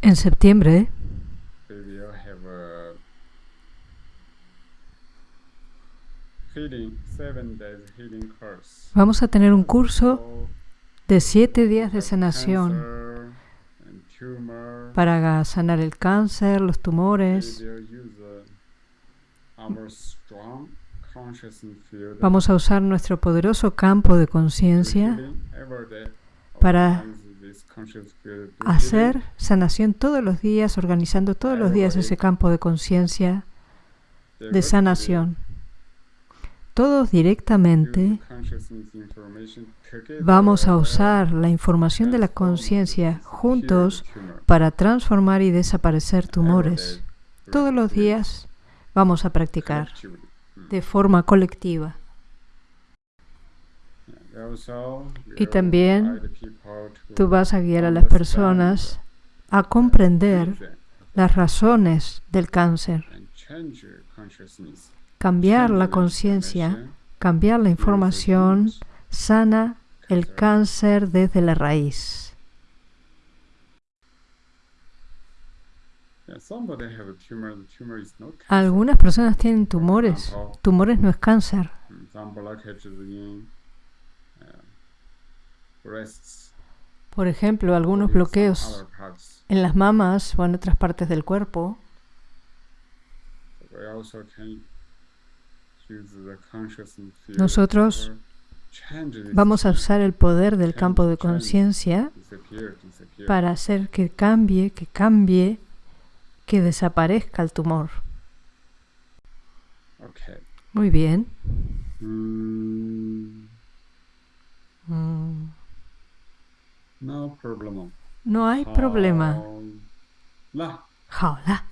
En septiembre course. vamos a tener un curso So, de siete días de sanación para sanar el cáncer, los tumores. Vamos a usar nuestro poderoso campo de conciencia para hacer sanación todos los días, organizando todos los días ese campo de conciencia de sanación. Todos directamente vamos a usar la información de la conciencia juntos para transformar y desaparecer tumores. Todos los días vamos a practicar de forma colectiva. Y también Tú vas a guiar a las personas a comprender las razones del cáncer, cambiar la conciencia, cambiar la información, sana el cáncer desde la raíz. Algunas personas tienen tumores. Tumores no es cáncer. Por ejemplo, algunos bloqueos en las mamas o en otras partes del cuerpo. Nosotros Vamos a usar el poder del campo de conciencia para hacer que cambie, que cambie, que desaparezca el tumor. Muy bien. no problema. No hay problema. 好了。好了。